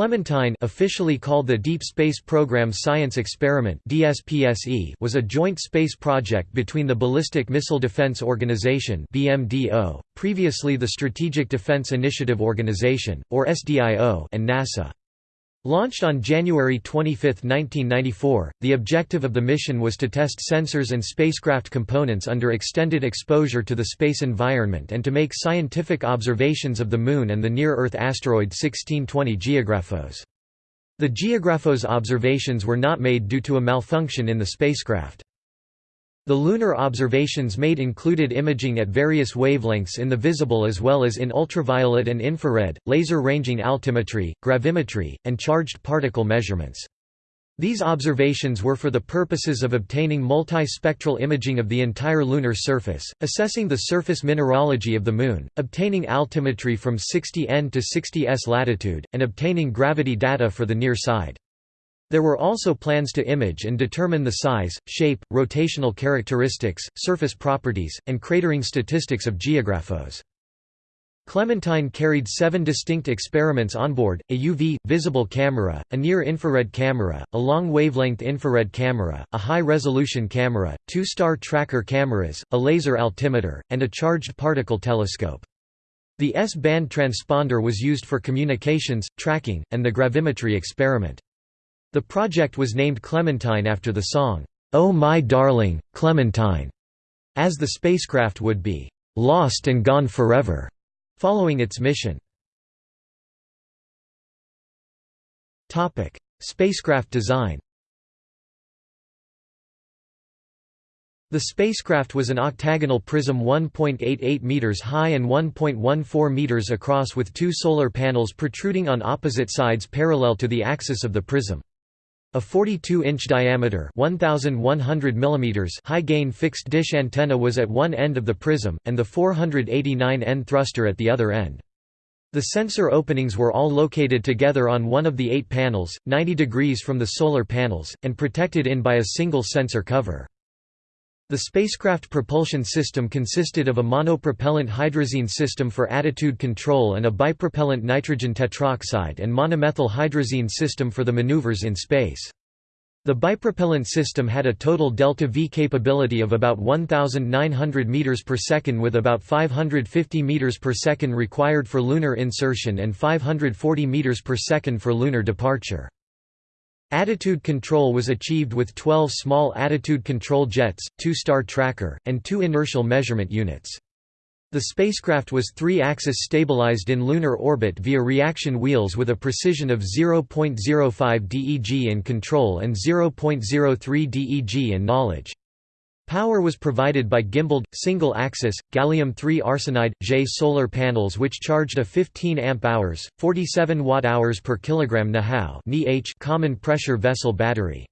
Clementine officially called the Deep Space Program Science Experiment DSPSE was a joint space project between the Ballistic Missile Defense Organization BMDO, previously the Strategic Defense Initiative Organization, or SDIO and NASA. Launched on January 25, 1994, the objective of the mission was to test sensors and spacecraft components under extended exposure to the space environment and to make scientific observations of the Moon and the near-Earth asteroid 1620 Geographos. The Geographos observations were not made due to a malfunction in the spacecraft. The lunar observations made included imaging at various wavelengths in the visible as well as in ultraviolet and infrared, laser-ranging altimetry, gravimetry, and charged particle measurements. These observations were for the purposes of obtaining multi-spectral imaging of the entire lunar surface, assessing the surface mineralogy of the Moon, obtaining altimetry from 60 N to 60 S latitude, and obtaining gravity data for the near side. There were also plans to image and determine the size, shape, rotational characteristics, surface properties, and cratering statistics of Geographos. Clementine carried seven distinct experiments on board, a UV, visible camera, a near-infrared camera, a long-wavelength infrared camera, a high-resolution camera, two star tracker cameras, a laser altimeter, and a charged particle telescope. The S-band transponder was used for communications, tracking, and the gravimetry experiment. The project was named Clementine after the song, "'Oh My Darling, Clementine' as the spacecraft would be "'lost and gone forever' following its mission. Spacecraft design The spacecraft was an octagonal prism 1.88 meters high and 1.14 meters across with two solar panels protruding on opposite sides parallel to the axis of the prism. A 42-inch diameter 1,100 mm high-gain fixed dish antenna was at one end of the prism, and the 489N thruster at the other end. The sensor openings were all located together on one of the eight panels, 90 degrees from the solar panels, and protected in by a single sensor cover. The spacecraft propulsion system consisted of a monopropellant hydrazine system for attitude control and a bipropellant nitrogen tetroxide and monomethyl hydrazine system for the maneuvers in space. The bipropellant system had a total delta-v capability of about 1,900 meters per second with about 550 meters per second required for lunar insertion and 540 meters per second for lunar departure. Attitude control was achieved with 12 small attitude control jets, two star tracker, and two inertial measurement units. The spacecraft was three-axis stabilized in lunar orbit via reaction wheels with a precision of 0.05 DEG in control and 0.03 DEG in knowledge. Power was provided by gimbaled, single-axis, gallium-3 arsenide, J solar panels which charged a 15 amp-hours, 47 watt-hours per kilogram NaHe common pressure vessel battery.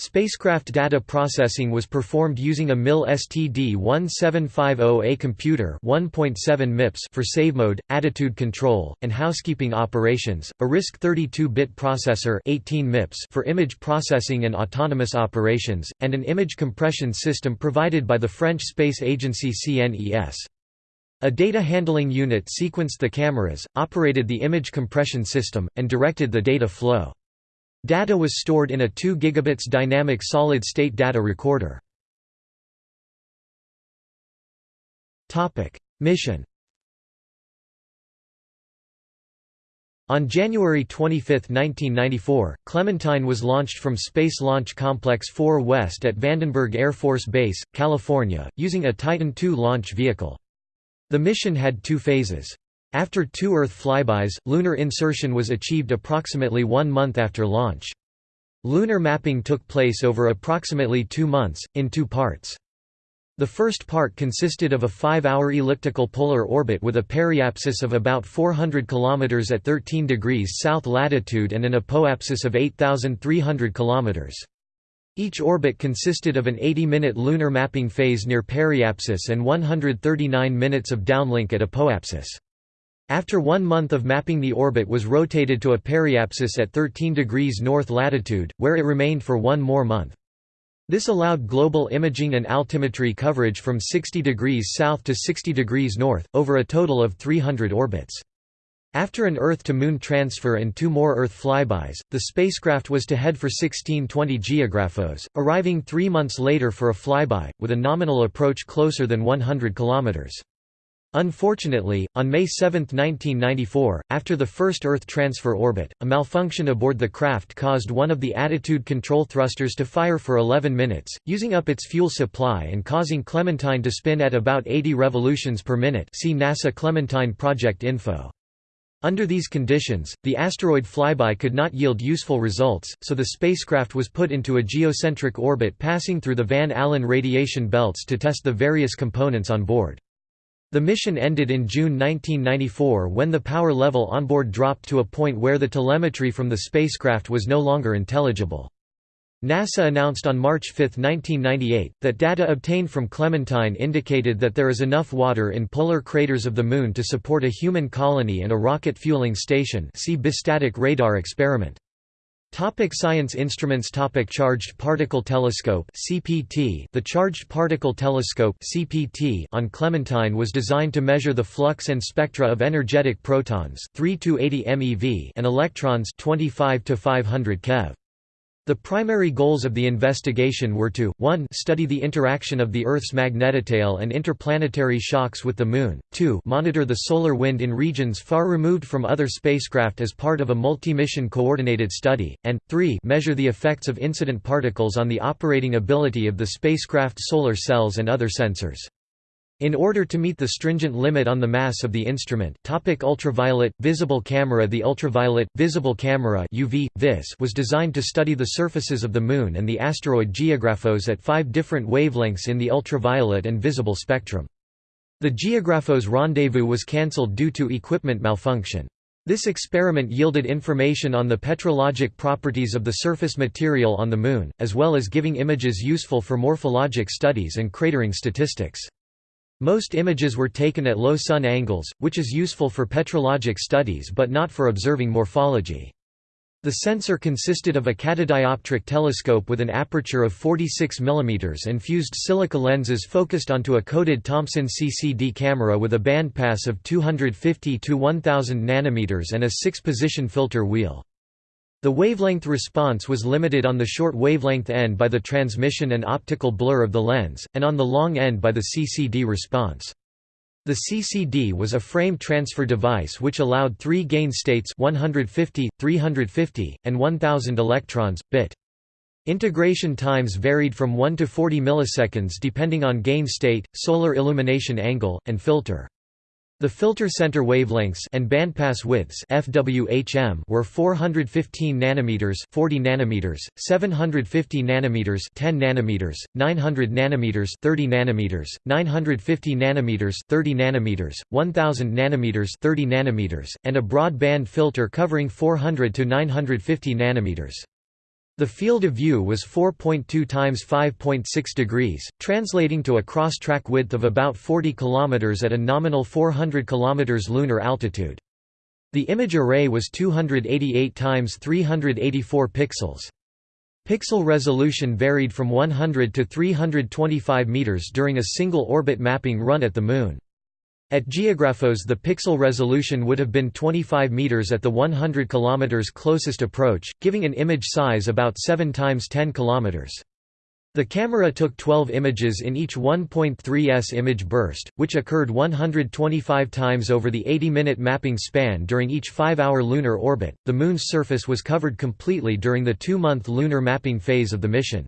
Spacecraft data processing was performed using a MIL STD-1750A computer 1.7 MIPS for save mode, attitude control, and housekeeping operations, a RISC 32-bit processor 18 MIPS for image processing and autonomous operations, and an image compression system provided by the French space agency CNES. A data handling unit sequenced the cameras, operated the image compression system, and directed the data flow. Data was stored in a 2 gigabits dynamic solid-state data recorder. Mission On January 25, 1994, Clementine was launched from Space Launch Complex 4 West at Vandenberg Air Force Base, California, using a Titan II launch vehicle. The mission had two phases. After two Earth flybys, lunar insertion was achieved approximately one month after launch. Lunar mapping took place over approximately two months, in two parts. The first part consisted of a five-hour elliptical polar orbit with a periapsis of about 400 km at 13 degrees south latitude and an apoapsis of 8,300 km. Each orbit consisted of an 80-minute lunar mapping phase near periapsis and 139 minutes of downlink at apoapsis. After one month of mapping the orbit was rotated to a periapsis at 13 degrees north latitude, where it remained for one more month. This allowed global imaging and altimetry coverage from 60 degrees south to 60 degrees north, over a total of 300 orbits. After an Earth-to-Moon transfer and two more Earth flybys, the spacecraft was to head for 1620 Geographos, arriving three months later for a flyby, with a nominal approach closer than 100 km. Unfortunately, on May 7, 1994, after the first Earth transfer orbit, a malfunction aboard the craft caused one of the attitude control thrusters to fire for 11 minutes, using up its fuel supply and causing Clementine to spin at about 80 revolutions per minute see NASA Clementine project info. Under these conditions, the asteroid flyby could not yield useful results, so the spacecraft was put into a geocentric orbit passing through the Van Allen radiation belts to test the various components on board. The mission ended in June 1994 when the power level onboard dropped to a point where the telemetry from the spacecraft was no longer intelligible. NASA announced on March 5, 1998, that data obtained from Clementine indicated that there is enough water in polar craters of the Moon to support a human colony and a rocket fueling station see bistatic radar experiment. Topic science instruments Topic Charged Particle Telescope CPT The Charged Particle Telescope CPT on Clementine was designed to measure the flux and spectra of energetic protons 3 to 80 MeV and electrons 25 to 500 keV. The primary goals of the investigation were to, 1 study the interaction of the Earth's magnetotail and interplanetary shocks with the Moon, 2 monitor the solar wind in regions far removed from other spacecraft as part of a multi-mission coordinated study, and, 3 measure the effects of incident particles on the operating ability of the spacecraft's solar cells and other sensors. In order to meet the stringent limit on the mass of the instrument topic ultraviolet, visible camera The ultraviolet, visible camera UV, vis was designed to study the surfaces of the Moon and the asteroid Geographos at five different wavelengths in the ultraviolet and visible spectrum. The Geographos rendezvous was cancelled due to equipment malfunction. This experiment yielded information on the petrologic properties of the surface material on the Moon, as well as giving images useful for morphologic studies and cratering statistics. Most images were taken at low sun angles, which is useful for petrologic studies but not for observing morphology. The sensor consisted of a catadioptric telescope with an aperture of 46 mm and fused silica lenses focused onto a coated Thomson CCD camera with a bandpass of 250 to 1000 nanometers and a six-position filter wheel. The wavelength response was limited on the short wavelength end by the transmission and optical blur of the lens, and on the long end by the CCD response. The CCD was a frame transfer device which allowed three gain states 150, 350, and 1000 electrons, bit. Integration times varied from 1 to 40 milliseconds depending on gain state, solar illumination angle, and filter. The filter center wavelengths and bandpass widths FWHM were 415 nanometers, 40 nanometers, 750 nanometers, 10 nanometers, 900 nanometers, 30 nanometers, 950 nanometers, 30 nanometers, 1000 nanometers, 30 nanometers, and a broadband filter covering 400 to 950 nanometers. The field of view was 4.2 times 5.6 degrees, translating to a cross-track width of about 40 km at a nominal 400 km lunar altitude. The image array was 288 times 384 pixels. Pixel resolution varied from 100 to 325 meters during a single orbit mapping run at the Moon. At Geographos the pixel resolution would have been 25 meters at the 100 km closest approach, giving an image size about 7 times 10 km. The camera took 12 images in each 1.3s image burst, which occurred 125 times over the 80-minute mapping span during each 5-hour lunar orbit. The Moon's surface was covered completely during the 2-month lunar mapping phase of the mission.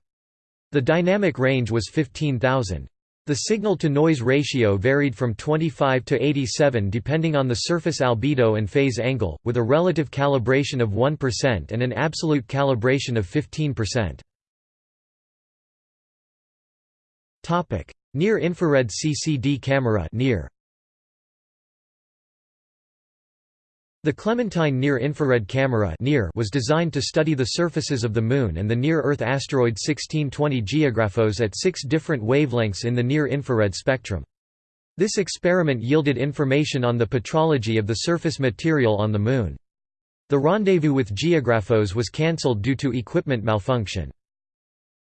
The dynamic range was 15,000. The signal-to-noise ratio varied from 25 to 87 depending on the surface albedo and phase angle, with a relative calibration of 1% and an absolute calibration of 15%. Near-infrared CCD camera near. The Clementine Near-Infrared Camera was designed to study the surfaces of the Moon and the near-Earth asteroid 1620 Geographos at six different wavelengths in the near-infrared spectrum. This experiment yielded information on the petrology of the surface material on the Moon. The rendezvous with Geographos was cancelled due to equipment malfunction.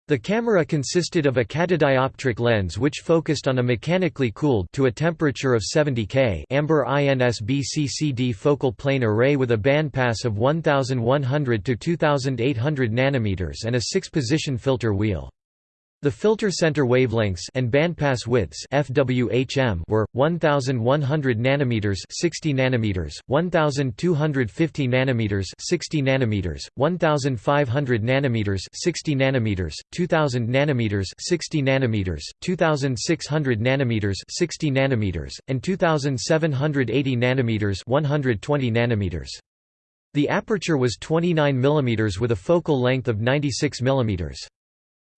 The camera consisted of a catadioptric lens which focused on a mechanically cooled to a temperature of 70 K amber INSB focal plane array with a bandpass of 1100 to 2800 nanometers and a six-position filter wheel. The filter center wavelengths and bandpass widths FWHM were 1100 nanometers 60 nanometers, 1250 nanometers 60 nanometers, 1500 nanometers 60 nanometers, 2000 nanometers 60 nanometers, 2600 nanometers 60 nanometers, and 2780 nanometers 120 nanometers. The aperture was 29 mm with a focal length of 96 mm.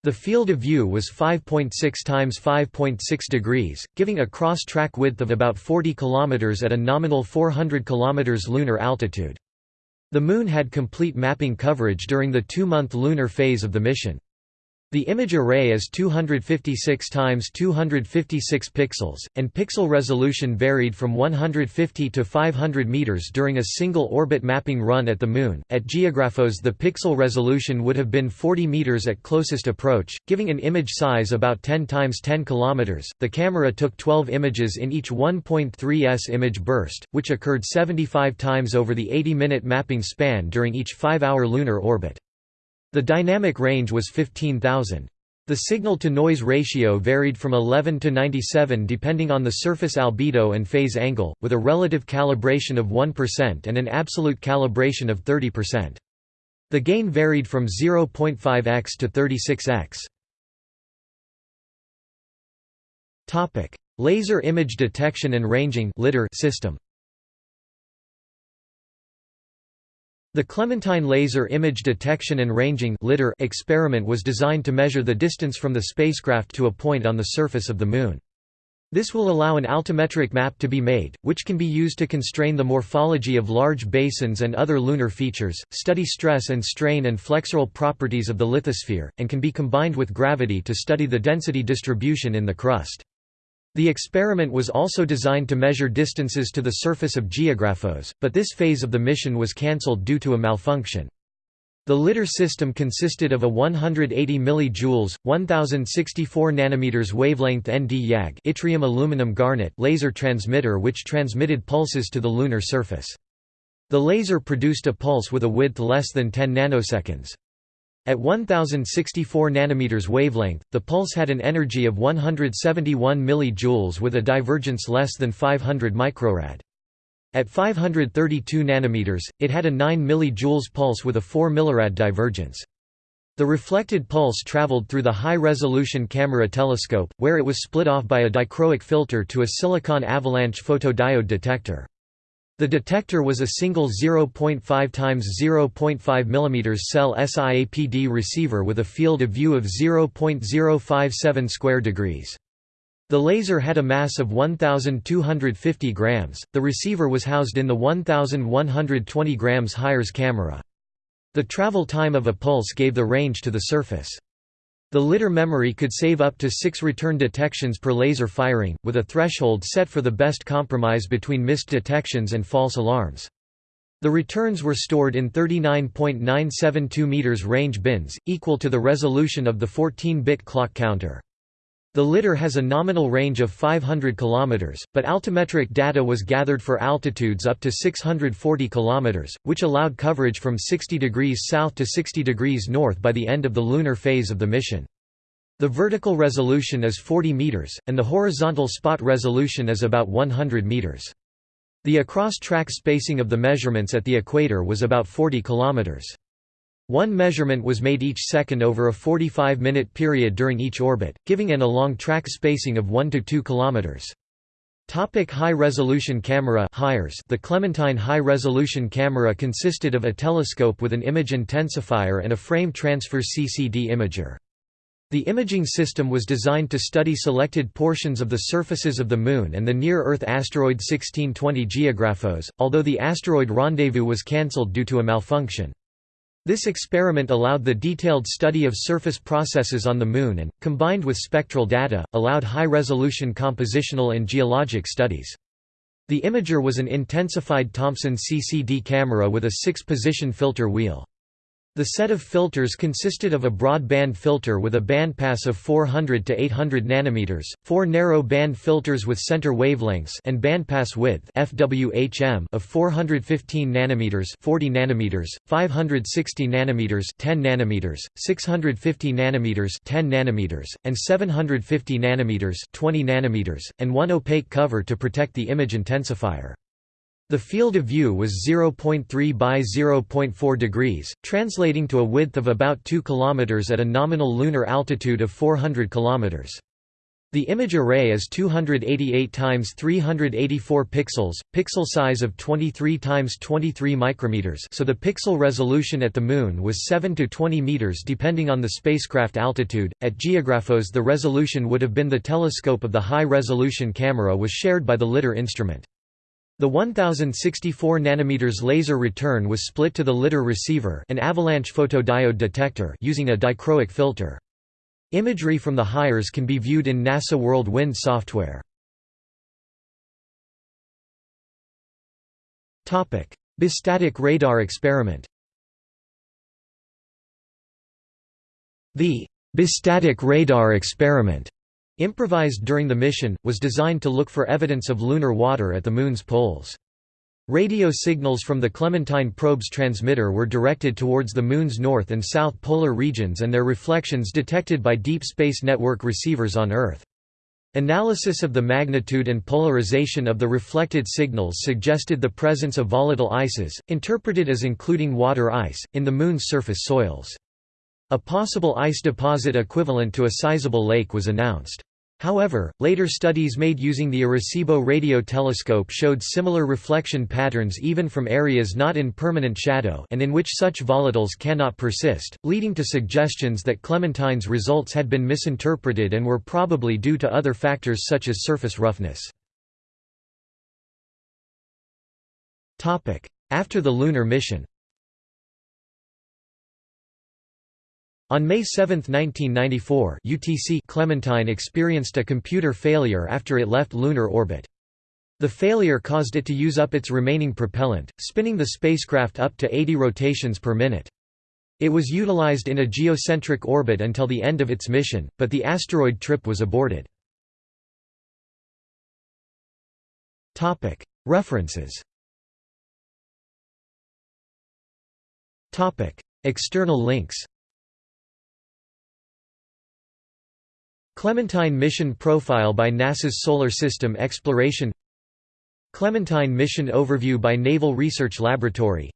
The field of view was 5.6 times 5.6 degrees, giving a cross-track width of about 40 km at a nominal 400 km lunar altitude. The Moon had complete mapping coverage during the two-month lunar phase of the mission. The image array is 256 times 256 pixels, and pixel resolution varied from 150 to 500 meters during a single orbit mapping run at the Moon. At Geographos, the pixel resolution would have been 40 meters at closest approach, giving an image size about 10 times 10 kilometers. The camera took 12 images in each 1.3 s image burst, which occurred 75 times over the 80-minute mapping span during each 5-hour lunar orbit. The dynamic range was 15,000. The signal-to-noise ratio varied from 11 to 97 depending on the surface albedo and phase angle, with a relative calibration of 1% and an absolute calibration of 30%. The gain varied from 0.5x to 36x. Laser image detection and ranging system The Clementine Laser Image Detection and Ranging experiment was designed to measure the distance from the spacecraft to a point on the surface of the Moon. This will allow an altimetric map to be made, which can be used to constrain the morphology of large basins and other lunar features, study stress and strain and flexural properties of the lithosphere, and can be combined with gravity to study the density distribution in the crust. The experiment was also designed to measure distances to the surface of Geographos, but this phase of the mission was cancelled due to a malfunction. The LIDAR system consisted of a 180 mJ, 1064 nanometers wavelength ND YAG yttrium aluminum garnet laser transmitter which transmitted pulses to the lunar surface. The laser produced a pulse with a width less than 10 nanoseconds. At 1064 nanometers wavelength, the pulse had an energy of 171 mJ with a divergence less than 500 microrad. At 532 nanometers, it had a 9 mJ pulse with a 4 millirad divergence. The reflected pulse traveled through the high-resolution camera telescope, where it was split off by a dichroic filter to a silicon avalanche photodiode detector. The detector was a single 0.5 x 0.5 mm cell SIAPD receiver with a field of view of 0.057 square degrees. The laser had a mass of 1,250 grams. The receiver was housed in the 1,120 grams Hires camera. The travel time of a pulse gave the range to the surface. The LIDAR memory could save up to six return detections per laser firing, with a threshold set for the best compromise between missed detections and false alarms. The returns were stored in 39.972 meters range bins, equal to the resolution of the 14-bit clock counter. The LIDAR has a nominal range of 500 km, but altimetric data was gathered for altitudes up to 640 km, which allowed coverage from 60 degrees south to 60 degrees north by the end of the lunar phase of the mission. The vertical resolution is 40 meters, and the horizontal spot resolution is about 100 meters. The across-track spacing of the measurements at the equator was about 40 kilometers. One measurement was made each second over a 45-minute period during each orbit, giving an along track spacing of 1 to 2 kilometers. Topic high-resolution camera HIRES The Clementine high-resolution camera consisted of a telescope with an image intensifier and a frame transfer CCD imager. The imaging system was designed to study selected portions of the surfaces of the Moon and the near-Earth asteroid 1620 Geographos, although the asteroid rendezvous was cancelled due to a malfunction. This experiment allowed the detailed study of surface processes on the Moon and, combined with spectral data, allowed high-resolution compositional and geologic studies. The imager was an intensified Thomson CCD camera with a six-position filter wheel. The set of filters consisted of a broadband filter with a bandpass of 400 to 800 nanometers, four narrow band filters with center wavelengths and bandpass width (FWHM) of 415 nanometers, 40 nanometers, 560 nanometers, 10 nanometers, 650 nanometers, 10 nanometers, and 750 nanometers, 20 nanometers, and one opaque cover to protect the image intensifier. The field of view was 0.3 by 0.4 degrees, translating to a width of about 2 km at a nominal lunar altitude of 400 km. The image array is 288 times 384 pixels, pixel size of 23 times 23 micrometers. So the pixel resolution at the moon was 7 to 20 meters depending on the spacecraft altitude. At Geographos the resolution would have been the telescope of the high-resolution camera was shared by the LIDAR instrument. The 1064 nm laser return was split to the LIDAR receiver an avalanche photodiode detector using a dichroic filter. Imagery from the HIRES can be viewed in NASA World Wind software. Bistatic radar experiment The bistatic radar experiment improvised during the mission, was designed to look for evidence of lunar water at the Moon's poles. Radio signals from the Clementine probe's transmitter were directed towards the Moon's north and south polar regions and their reflections detected by Deep Space Network receivers on Earth. Analysis of the magnitude and polarization of the reflected signals suggested the presence of volatile ices, interpreted as including water ice, in the Moon's surface soils. A possible ice deposit equivalent to a sizable lake was announced. However, later studies made using the Arecibo radio telescope showed similar reflection patterns even from areas not in permanent shadow and in which such volatiles cannot persist, leading to suggestions that Clementine's results had been misinterpreted and were probably due to other factors such as surface roughness. After the lunar mission On May 7, 1994 UTC Clementine experienced a computer failure after it left lunar orbit. The failure caused it to use up its remaining propellant, spinning the spacecraft up to 80 rotations per minute. It was utilized in a geocentric orbit until the end of its mission, but the asteroid trip was aborted. References External links Clementine Mission Profile by NASA's Solar System Exploration Clementine Mission Overview by Naval Research Laboratory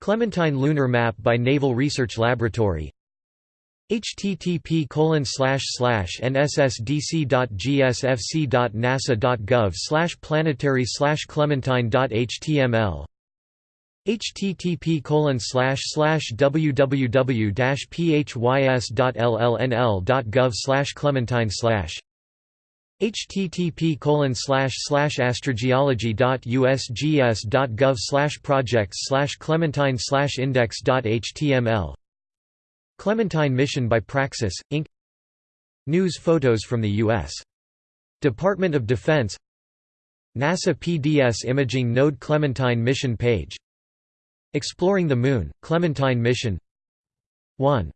Clementine Lunar Map by Naval Research Laboratory http nssdc.gsfc.nasa.gov slash planetary slash clementine.html http slash slash www-phys.llnl.gov clementine slash http colon slash slash astrogeology.usgs.gov slash projects slash clementine slash index.html Clementine Mission by Praxis, Inc. News photos from the U.S. Department of Defense NASA PDS Imaging Node Clementine Mission page Exploring the Moon, Clementine Mission. 1